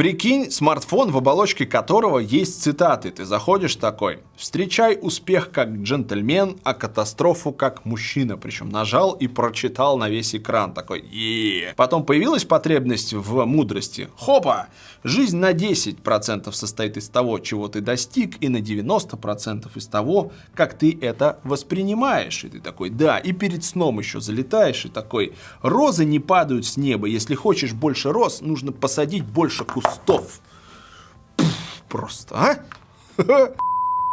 Прикинь, смартфон, в оболочке которого есть цитаты. Ты заходишь такой, встречай успех как джентльмен, а катастрофу как мужчина. Причем нажал и прочитал на весь экран такой, е Потом появилась потребность в мудрости. Хопа! Жизнь на 10% состоит из того, чего ты достиг, и на 90% из того, как ты это воспринимаешь. И ты такой, да, и перед сном еще залетаешь, и такой, розы не падают с неба, если хочешь больше роз, нужно посадить больше кустов. Пфф, просто, а?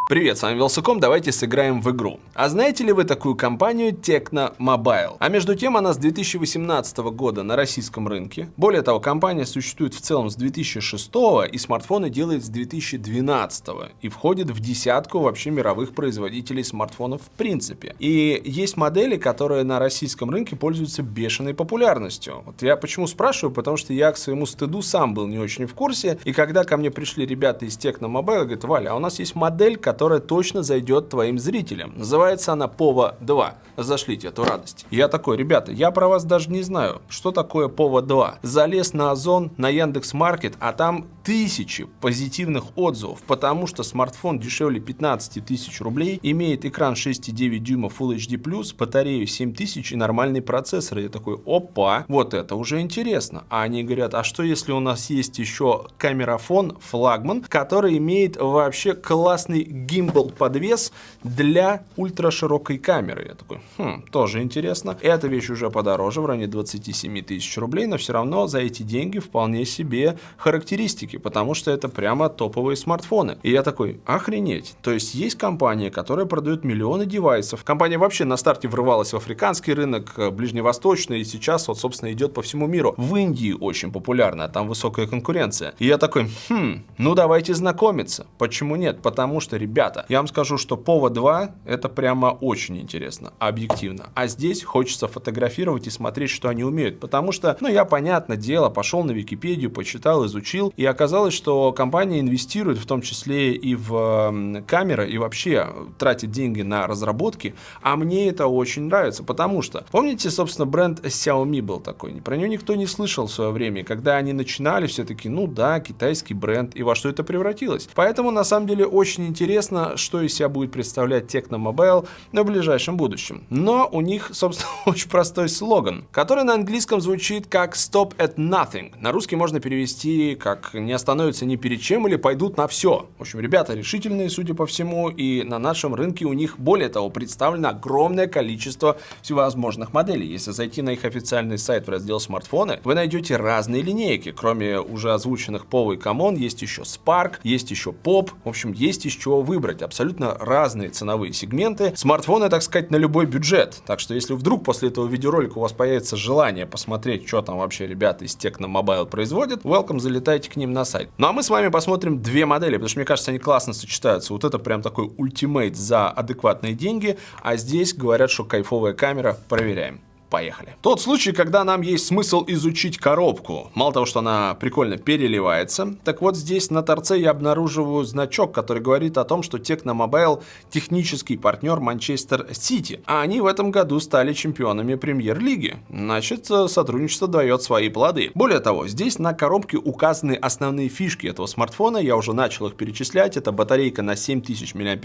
Привет, с вами Велсаком, давайте сыграем в игру. А знаете ли вы такую компанию Tecno Mobile? А между тем она с 2018 года на российском рынке. Более того, компания существует в целом с 2006 и смартфоны делает с 2012 и входит в десятку вообще мировых производителей смартфонов в принципе. И есть модели, которые на российском рынке пользуются бешеной популярностью. Вот я почему спрашиваю, потому что я к своему стыду сам был не очень в курсе, и когда ко мне пришли ребята из Tecno Mobile, говорят, Валя, а у нас есть модель, которая точно зайдет твоим зрителям. Называется она Пова 2. Зашлите эту радость. Я такой, ребята, я про вас даже не знаю, что такое Пова 2. Залез на Озон, на Яндекс Маркет, а там тысячи позитивных отзывов, потому что смартфон дешевле 15 тысяч рублей, имеет экран 6,9 дюйма Full HD+, батарею 7000 и нормальный процессор. Я такой, опа, вот это уже интересно. А они говорят, а что если у нас есть еще камерафон, флагман, который имеет вообще классный гимбал подвес для ультраширокой камеры. Я такой, хм, тоже интересно. Эта вещь уже подороже, в районе 27 тысяч рублей, но все равно за эти деньги вполне себе характеристики, потому что это прямо топовые смартфоны. И я такой, охренеть. То есть есть компания, которая продает миллионы девайсов. Компания вообще на старте врывалась в африканский рынок, э, ближневосточный, и сейчас вот, собственно, идет по всему миру. В Индии очень популярна, там высокая конкуренция. И я такой, хм, ну давайте знакомиться. Почему нет? Потому что, ребята, Ребята, я вам скажу, что Пова 2 это прямо очень интересно, объективно. А здесь хочется фотографировать и смотреть, что они умеют. Потому что, ну, я, понятное дело, пошел на Википедию, почитал, изучил. И оказалось, что компания инвестирует в том числе и в камеры, и вообще тратит деньги на разработки. А мне это очень нравится, потому что, помните, собственно, бренд Xiaomi был такой. Про него никто не слышал в свое время. Когда они начинали, все таки ну да, китайский бренд. И во что это превратилось. Поэтому, на самом деле, очень интересно неизвестно, что из себя будет представлять Tecno Mobile в ближайшем будущем. Но у них, собственно, очень простой слоган, который на английском звучит как «Stop at nothing». На русский можно перевести как «Не остановятся ни перед чем» или «Пойдут на все». В общем, ребята решительные, судя по всему, и на нашем рынке у них, более того, представлено огромное количество всевозможных моделей. Если зайти на их официальный сайт в раздел «Смартфоны», вы найдете разные линейки. Кроме уже озвученных POVO и Camon, есть еще Spark, есть еще Pop, в общем, есть еще выбор выбрать абсолютно разные ценовые сегменты. Смартфоны, так сказать, на любой бюджет. Так что если вдруг после этого видеоролика у вас появится желание посмотреть, что там вообще ребята из Tecno Mobile производят, welcome, залетайте к ним на сайт. Ну а мы с вами посмотрим две модели, потому что мне кажется, они классно сочетаются. Вот это прям такой ультимейт за адекватные деньги, а здесь говорят, что кайфовая камера. Проверяем. Поехали. Тот случай, когда нам есть смысл изучить коробку. Мало того, что она прикольно переливается, так вот здесь на торце я обнаруживаю значок, который говорит о том, что Mobile технический партнер Манчестер Сити. А они в этом году стали чемпионами премьер-лиги. Значит, э, сотрудничество дает свои плоды. Более того, здесь на коробке указаны основные фишки этого смартфона. Я уже начал их перечислять. Это батарейка на 7000 мАч,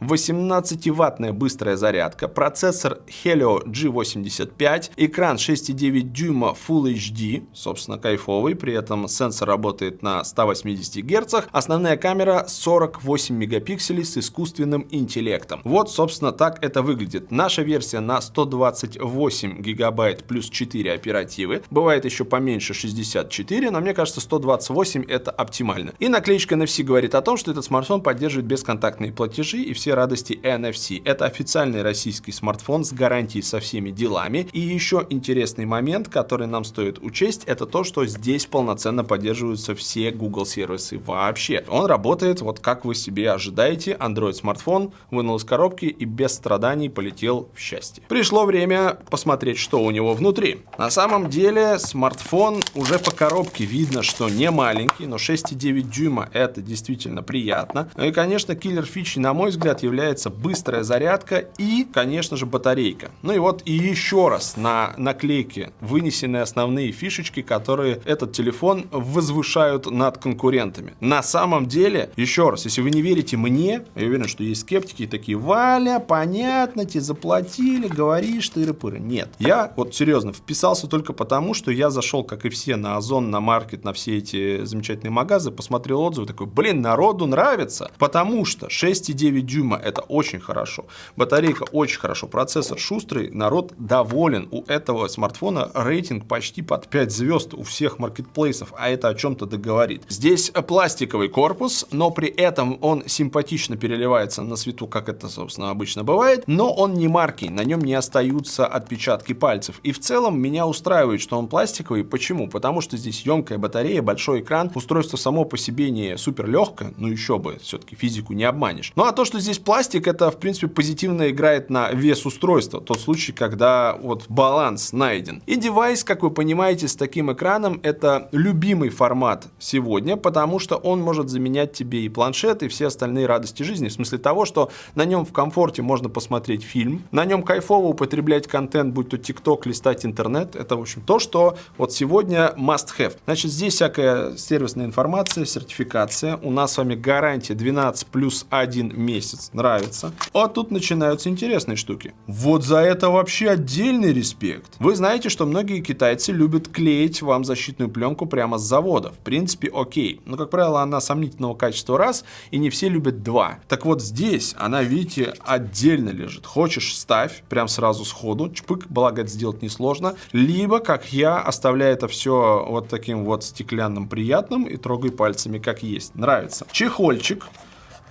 18-ваттная быстрая зарядка, процессор Helio G80 5, экран 6,9 дюйма Full HD, собственно, кайфовый, при этом сенсор работает на 180 Гц, основная камера 48 мегапикселей с искусственным интеллектом. Вот, собственно, так это выглядит. Наша версия на 128 гигабайт плюс 4 оперативы, бывает еще поменьше 64, но мне кажется 128 это оптимально. И наклеечка NFC говорит о том, что этот смартфон поддерживает бесконтактные платежи и все радости NFC. Это официальный российский смартфон с гарантией со всеми делами, программе. И еще интересный момент, который нам стоит учесть, это то, что здесь полноценно поддерживаются все Google сервисы вообще. Он работает вот как вы себе ожидаете. Android смартфон вынул из коробки и без страданий полетел в счастье. Пришло время посмотреть, что у него внутри. На самом деле смартфон уже по коробке видно, что не маленький, но 6,9 дюйма это действительно приятно. Ну и, конечно, киллер фичи, на мой взгляд, является быстрая зарядка и, конечно же, батарейка. Ну и вот и еще еще раз на наклейке вынесены основные фишечки, которые этот телефон возвышают над конкурентами. На самом деле, еще раз, если вы не верите мне, я уверен, что есть скептики такие, Валя, понятно, тебе заплатили, говоришь, тыры-пыры. Нет, я вот серьезно вписался только потому, что я зашел, как и все, на Озон, на Маркет, на все эти замечательные магазы, посмотрел отзывы, такой, блин, народу нравится, потому что 6,9 дюйма это очень хорошо, батарейка очень хорошо, процессор шустрый, народ доволен. У этого смартфона рейтинг почти под 5 звезд у всех маркетплейсов, а это о чем-то договорит. Здесь пластиковый корпус, но при этом он симпатично переливается на свету, как это, собственно, обычно бывает, но он не маркий, на нем не остаются отпечатки пальцев. И в целом меня устраивает, что он пластиковый. Почему? Потому что здесь емкая батарея, большой экран, устройство само по себе не супер легкое, ну еще бы, все-таки физику не обманешь. Ну а то, что здесь пластик, это в принципе позитивно играет на вес устройства. Тот случай, когда вот баланс найден. И девайс, как вы понимаете, с таким экраном это любимый формат сегодня, потому что он может заменять тебе и планшет, и все остальные радости жизни. В смысле того, что на нем в комфорте можно посмотреть фильм, на нем кайфово употреблять контент, будь то TikTok, листать интернет. Это, в общем, то, что вот сегодня must have. Значит, здесь всякая сервисная информация, сертификация. У нас с вами гарантия 12 плюс 1 месяц. Нравится. А тут начинаются интересные штуки. Вот за это вообще отдельный респект. Вы знаете, что многие китайцы любят клеить вам защитную пленку прямо с завода. В принципе, окей. Но, как правило, она сомнительного качества раз, и не все любят два. Так вот здесь она, видите, отдельно лежит. Хочешь, ставь прям сразу сходу, чпык, благо это сделать несложно. Либо, как я, оставляю это все вот таким вот стеклянным приятным и трогай пальцами, как есть. Нравится. Чехольчик.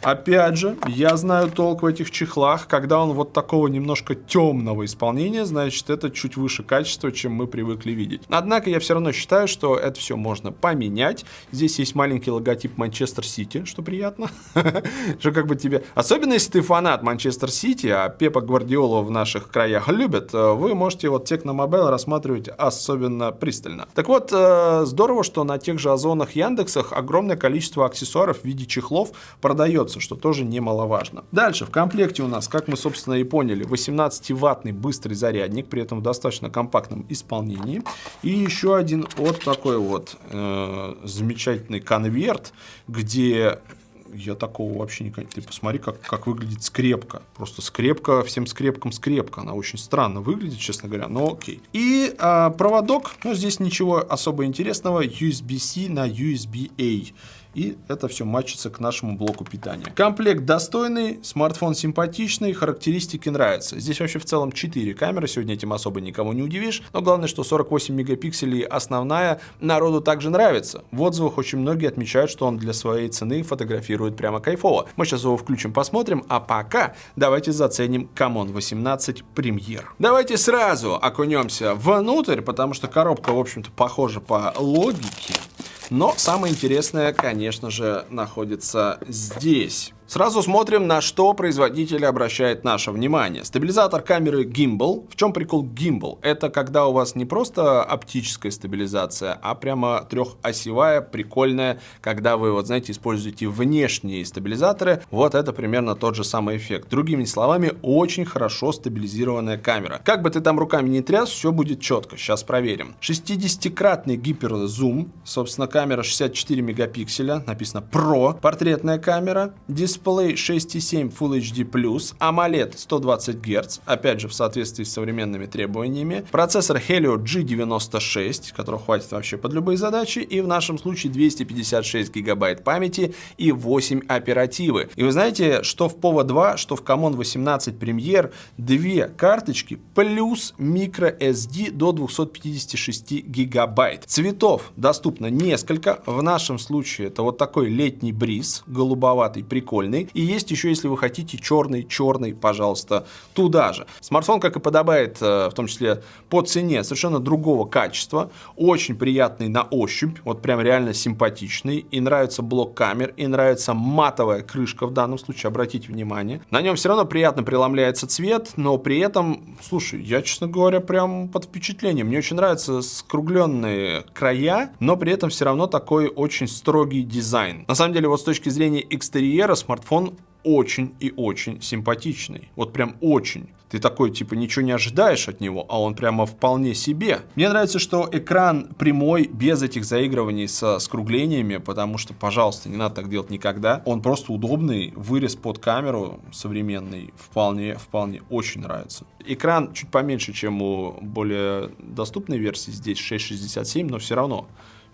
Опять же, я знаю толк в этих чехлах. Когда он вот такого немножко темного исполнения, значит, это чуть выше качества, чем мы привыкли видеть. Однако я все равно считаю, что это все можно поменять. Здесь есть маленький логотип Манчестер Сити, что приятно. Что как бы тебе... Особенно, если ты фанат Манчестер Сити, а Пепа Гвардиола в наших краях любят, э, вы можете вот Техномобайл рассматривать особенно пристально. Так вот, э, здорово, что на тех же Озонах, Яндексах огромное количество аксессуаров в виде чехлов продается что тоже немаловажно. Дальше, в комплекте у нас, как мы, собственно, и поняли, 18-ваттный быстрый зарядник, при этом в достаточно компактном исполнении. И еще один вот такой вот э, замечательный конверт, где я такого вообще не... Ты посмотри, как, как выглядит скрепка. Просто скрепка, всем скрепкам скрепка. Она очень странно выглядит, честно говоря, но окей. И а, проводок, ну, здесь ничего особо интересного. USB-C на USB-A и это все матчится к нашему блоку питания. Комплект достойный, смартфон симпатичный, характеристики нравятся. Здесь вообще в целом 4 камеры, сегодня этим особо никому не удивишь, но главное, что 48 мегапикселей основная народу также нравится. В отзывах очень многие отмечают, что он для своей цены фотографирует прямо кайфово. Мы сейчас его включим, посмотрим, а пока давайте заценим Camon 18 премьер. Давайте сразу окунемся внутрь, потому что коробка, в общем-то, похожа по логике. Но самое интересное, конечно же, находится здесь. Сразу смотрим, на что производитель обращает наше внимание. Стабилизатор камеры Gimbal. В чем прикол Gimbal? Это когда у вас не просто оптическая стабилизация, а прямо трехосевая, прикольная, когда вы, вот знаете, используете внешние стабилизаторы. Вот это примерно тот же самый эффект. Другими словами, очень хорошо стабилизированная камера. Как бы ты там руками не тряс, все будет четко. Сейчас проверим. 60-кратный гиперзум. Собственно, камера 64 мегапикселя. Написано Pro. Портретная камера. Дисплей дисплей 6,7 Full HD+, AMOLED 120 Гц, опять же в соответствии с современными требованиями, процессор Helio G96, которого хватит вообще под любые задачи, и в нашем случае 256 гигабайт памяти и 8 оперативы. И вы знаете, что в POVO 2, что в Common 18 Premier, две карточки плюс microSD до 256 гигабайт. Цветов доступно несколько, в нашем случае это вот такой летний бриз, голубоватый, прикольный, прикольный. И есть еще, если вы хотите, черный, черный, пожалуйста, туда же. Смартфон, как и подобает, э, в том числе по цене, совершенно другого качества. Очень приятный на ощупь, вот прям реально симпатичный. И нравится блок камер, и нравится матовая крышка в данном случае, обратите внимание. На нем все равно приятно преломляется цвет, но при этом, слушай, я, честно говоря, прям под впечатлением. Мне очень нравятся скругленные края, но при этом все равно такой очень строгий дизайн. На самом деле, вот с точки зрения экстерьера, смартфон смартфон очень и очень симпатичный. Вот прям очень. Ты такой, типа, ничего не ожидаешь от него, а он прямо вполне себе. Мне нравится, что экран прямой, без этих заигрываний со скруглениями, потому что, пожалуйста, не надо так делать никогда. Он просто удобный, вырез под камеру современный, вполне, вполне очень нравится. Экран чуть поменьше, чем у более доступной версии, здесь 6.67, но все равно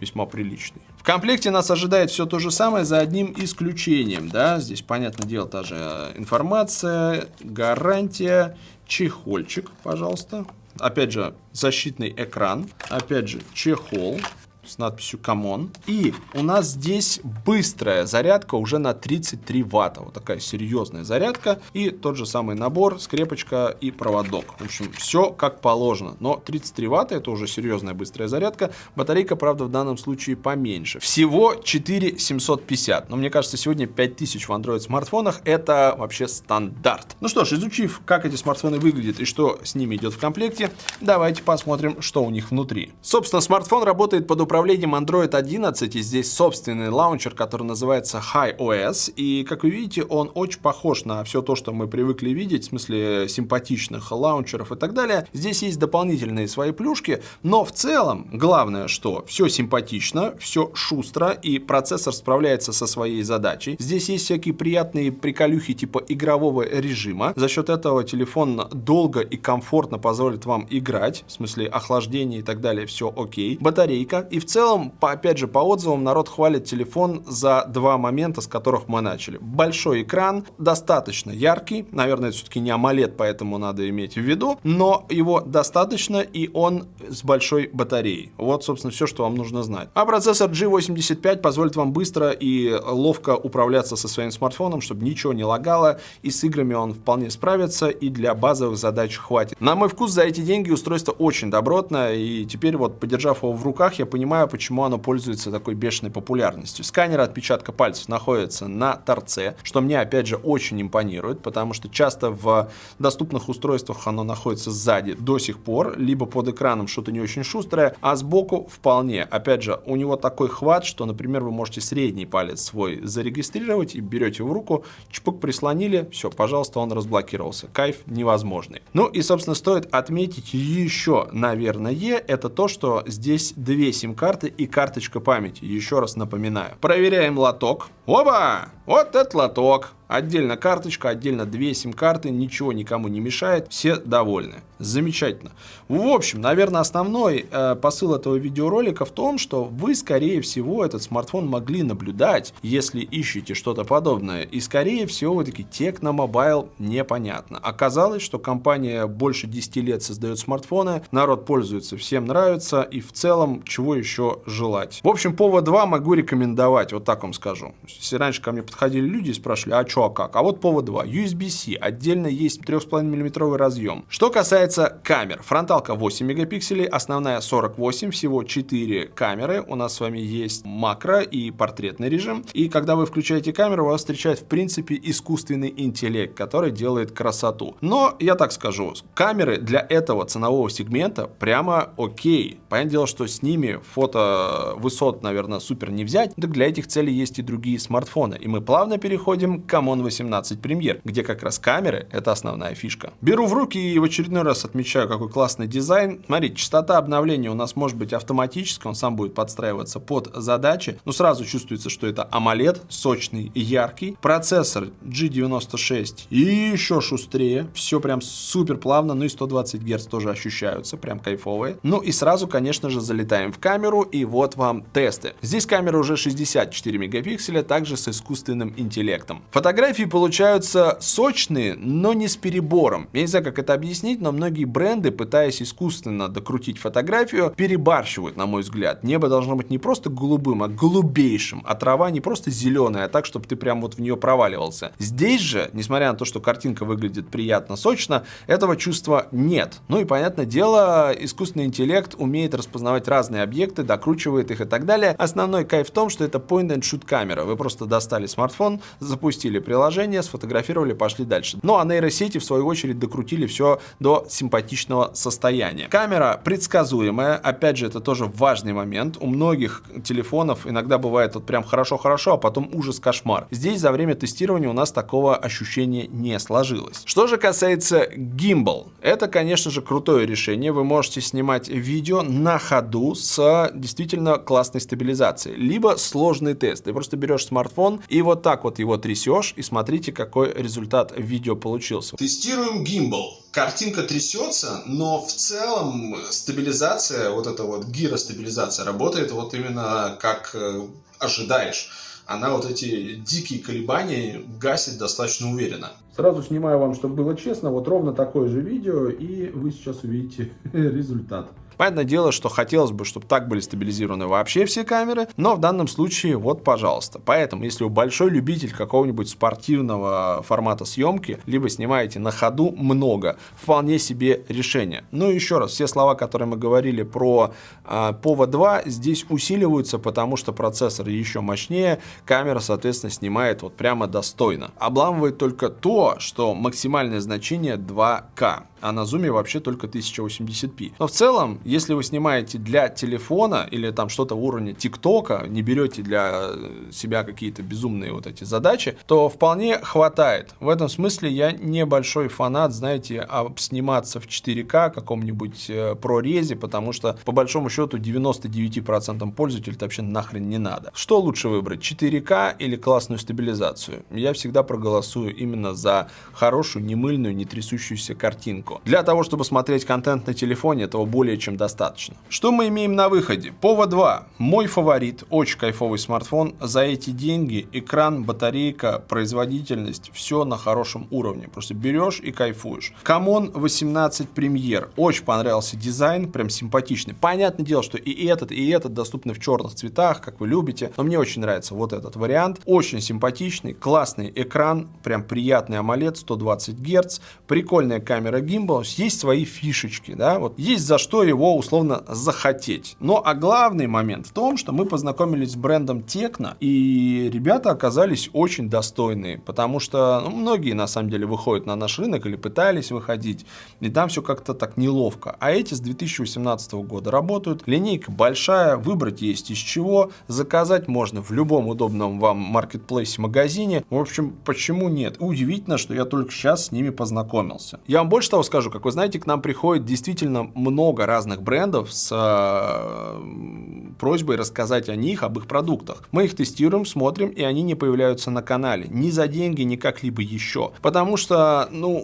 весьма приличный. В комплекте нас ожидает все то же самое, за одним исключением. Да? Здесь, понятное дело, та же информация, гарантия, чехольчик, пожалуйста. Опять же, защитный экран. Опять же, чехол с надписью Camon. И у нас здесь быстрая зарядка уже на 33 ватта. Вот такая серьезная зарядка. И тот же самый набор, скрепочка и проводок. В общем, все как положено. Но 33 ватта это уже серьезная быстрая зарядка. Батарейка, правда, в данном случае поменьше. Всего 4750. Но мне кажется, сегодня 5000 в Android смартфонах это вообще стандарт. Ну что ж, изучив, как эти смартфоны выглядят и что с ними идет в комплекте, давайте посмотрим, что у них внутри. Собственно, смартфон работает под управлением управлением Android 11 и здесь собственный лаунчер, который называется HiOS. И, как вы видите, он очень похож на все то, что мы привыкли видеть, в смысле симпатичных лаунчеров и так далее. Здесь есть дополнительные свои плюшки, но в целом, главное, что все симпатично, все шустро, и процессор справляется со своей задачей. Здесь есть всякие приятные приколюхи типа игрового режима. За счет этого телефон долго и комфортно позволит вам играть, в смысле охлаждения и так далее, все окей. Батарейка и в целом, по, опять же, по отзывам, народ хвалит телефон за два момента, с которых мы начали. Большой экран, достаточно яркий, наверное, это все-таки не AMOLED, поэтому надо иметь в виду, но его достаточно, и он с большой батареей. Вот, собственно, все, что вам нужно знать. А процессор G85 позволит вам быстро и ловко управляться со своим смартфоном, чтобы ничего не лагало, и с играми он вполне справится, и для базовых задач хватит. На мой вкус, за эти деньги устройство очень добротное, и теперь вот, подержав его в руках, я понимаю, понимаю, почему оно пользуется такой бешеной популярностью. Сканер отпечатка пальцев находится на торце, что мне, опять же, очень импонирует, потому что часто в доступных устройствах оно находится сзади до сих пор, либо под экраном что-то не очень шустрое, а сбоку вполне. Опять же, у него такой хват, что, например, вы можете средний палец свой зарегистрировать и берете в руку, чпок прислонили, все, пожалуйста, он разблокировался. Кайф невозможный. Ну и, собственно, стоит отметить еще, наверное, это то, что здесь две сим карты и карточка памяти. Еще раз напоминаю. Проверяем лоток. Оба! Вот этот лоток. Отдельно карточка, отдельно две сим-карты, ничего никому не мешает, все довольны. Замечательно. В общем, наверное, основной э, посыл этого видеоролика в том, что вы, скорее всего, этот смартфон могли наблюдать, если ищете что-то подобное. И, скорее всего, вы такие, Техномобайл непонятно. Оказалось, что компания больше 10 лет создает смартфоны, народ пользуется, всем нравится, и в целом, чего еще желать. В общем, повод 2 могу рекомендовать, вот так вам скажу. Если раньше ко мне подходили люди и спрашивали, а что, а как? А вот повод 2. USB-C. Отдельно есть 3,5 мм разъем. Что касается камер. Фронталка 8 мегапикселей, основная 48, всего 4 камеры. У нас с вами есть макро и портретный режим. И когда вы включаете камеру, вас встречает в принципе искусственный интеллект, который делает красоту. Но я так скажу, камеры для этого ценового сегмента прямо окей. Понятное дело, что с ними фото высот, наверное, супер не взять. Так для этих целей есть и другие смартфоны. И мы плавно переходим к Camon 18 Premier, где как раз камеры — это основная фишка. Беру в руки и в очередной раз отмечаю, какой классный дизайн. Смотрите, частота обновления у нас может быть автоматической, он сам будет подстраиваться под задачи, но сразу чувствуется, что это AMOLED, сочный и яркий. Процессор G96 и еще шустрее, все прям супер плавно, ну и 120 Гц тоже ощущаются, прям кайфовые. Ну и сразу, конечно же, залетаем в камеру, и вот вам тесты. Здесь камера уже 64 мегапикселя, также с искусственным интеллектом. Фотография Фотографии получаются сочные, но не с перебором. Я не знаю, как это объяснить, но многие бренды, пытаясь искусственно докрутить фотографию, перебарщивают, на мой взгляд. Небо должно быть не просто голубым, а голубейшим, а трава не просто зеленая, а так, чтобы ты прям вот в нее проваливался. Здесь же, несмотря на то, что картинка выглядит приятно, сочно, этого чувства нет. Ну и, понятное дело, искусственный интеллект умеет распознавать разные объекты, докручивает их и так далее. Основной кайф в том, что это point-and-shoot камера. Вы просто достали смартфон, запустили приложение, сфотографировали, пошли дальше. Ну а нейросети, в свою очередь, докрутили все до симпатичного состояния. Камера предсказуемая, опять же, это тоже важный момент. У многих телефонов иногда бывает вот прям хорошо-хорошо, а потом ужас-кошмар. Здесь за время тестирования у нас такого ощущения не сложилось. Что же касается Gimbal, это, конечно же, крутое решение. Вы можете снимать видео на ходу с действительно классной стабилизацией, либо сложный тест. Ты просто берешь смартфон и вот так вот его трясешь, и смотрите, какой результат видео получился. Тестируем Gimbal. Картинка трясется, но в целом стабилизация, вот эта вот гиростабилизация работает вот именно как э, ожидаешь она вот эти дикие колебания гасит достаточно уверенно. Сразу снимаю вам, чтобы было честно, вот ровно такое же видео, и вы сейчас увидите результат. Понятное дело, что хотелось бы, чтобы так были стабилизированы вообще все камеры, но в данном случае вот, пожалуйста. Поэтому, если вы большой любитель какого-нибудь спортивного формата съемки, либо снимаете на ходу много, вполне себе решение. Ну и еще раз, все слова, которые мы говорили про э, POVA 2, здесь усиливаются, потому что процессор еще мощнее, камера, соответственно, снимает вот прямо достойно. Обламывает только то, что максимальное значение 2К а на зуме вообще только 1080p. Но в целом, если вы снимаете для телефона или там что-то уровня ТикТока, не берете для э, себя какие-то безумные вот эти задачи, то вполне хватает. В этом смысле я небольшой фанат, знаете, сниматься в 4К каком-нибудь э, ProRes е, потому что по большому счету 99% пользователей вообще нахрен не надо. Что лучше выбрать, 4К или классную стабилизацию? Я всегда проголосую именно за хорошую, немыльную, не трясущуюся картинку легко. Для того, чтобы смотреть контент на телефоне, этого более чем достаточно. Что мы имеем на выходе? Pova 2. Мой фаворит, очень кайфовый смартфон. За эти деньги экран, батарейка, производительность, все на хорошем уровне. Просто берешь и кайфуешь. Camon 18 премьер. Очень понравился дизайн, прям симпатичный. Понятное дело, что и этот, и этот доступны в черных цветах, как вы любите. Но мне очень нравится вот этот вариант. Очень симпатичный, классный экран, прям приятный AMOLED, 120 Гц, прикольная камера гим Gimbal есть свои фишечки, да, вот есть за что его условно захотеть. Но а главный момент в том, что мы познакомились с брендом Tecno, и ребята оказались очень достойные, потому что ну, многие на самом деле выходят на наш рынок или пытались выходить, и там все как-то так неловко. А эти с 2018 года работают, линейка большая, выбрать есть из чего, заказать можно в любом удобном вам маркетплейсе магазине. В общем, почему нет? Удивительно, что я только сейчас с ними познакомился. Я вам больше того скажу, как вы знаете, к нам приходит действительно много разных брендов с э, просьбой рассказать о них, об их продуктах. Мы их тестируем, смотрим, и они не появляются на канале. Ни за деньги, ни как-либо еще. Потому что, ну,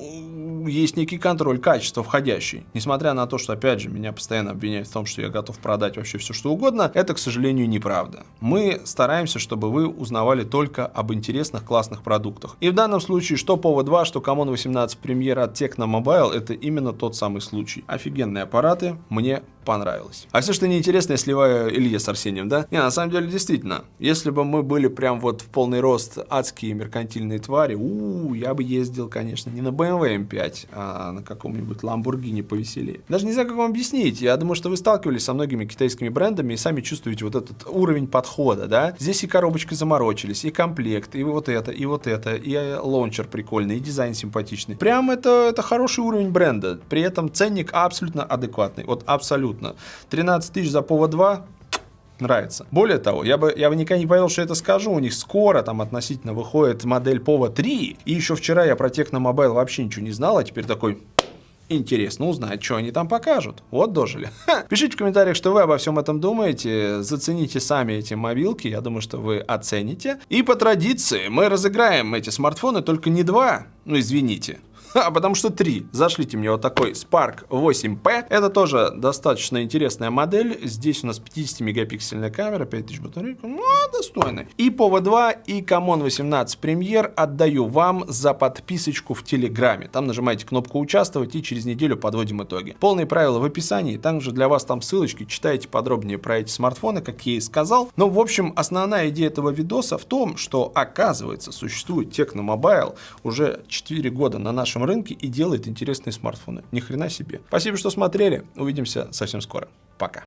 есть некий контроль качества входящий. Несмотря на то, что, опять же, меня постоянно обвиняют в том, что я готов продать вообще все, что угодно, это, к сожалению, неправда. Мы стараемся, чтобы вы узнавали только об интересных, классных продуктах. И в данном случае, что Povo 2, что Common 18 Premier от Tecno Mobile, это именно тот самый случай. Офигенные аппараты, мне понравилось. А все, что неинтересно, я сливаю Илье с Арсением, да? Не, на самом деле, действительно, если бы мы были прям вот в полный рост адские меркантильные твари, у, -у я бы ездил, конечно, не на BMW M5, а на каком-нибудь Lamborghini повеселее. Даже не знаю, как вам объяснить. Я думаю, что вы сталкивались со многими китайскими брендами и сами чувствуете вот этот уровень подхода, да? Здесь и коробочкой заморочились, и комплект, и вот это, и вот это, и лаунчер прикольный, и дизайн симпатичный. Прям это, это хороший уровень бренда. При этом ценник абсолютно адекватный. Вот абсолютно абсолютно. 13 тысяч за Pova 2 нравится. Более того, я бы, я бы никогда не поверил, что это скажу. У них скоро там относительно выходит модель POVA 3. И еще вчера я про Техномобайл вообще ничего не знал, а теперь такой... Интересно узнать, что они там покажут. Вот дожили. Ха. Пишите в комментариях, что вы обо всем этом думаете. Зацените сами эти мобилки. Я думаю, что вы оцените. И по традиции мы разыграем эти смартфоны, только не два. Ну, извините. А потому что три. Зашлите мне вот такой Spark 8P. Это тоже достаточно интересная модель. Здесь у нас 50-мегапиксельная камера, 5000 батарейка. Ну, достойный. И POVA 2, и Camon 18 Premier отдаю вам за подписочку в Телеграме. Там нажимаете кнопку «Участвовать» и через неделю подводим итоги. Полные правила в описании. Также для вас там ссылочки. Читайте подробнее про эти смартфоны, как я и сказал. Но, в общем, основная идея этого видоса в том, что, оказывается, существует Tecno Mobile уже 4 года на нашем нашем рынке и делает интересные смартфоны. Ни хрена себе. Спасибо, что смотрели. Увидимся совсем скоро. Пока.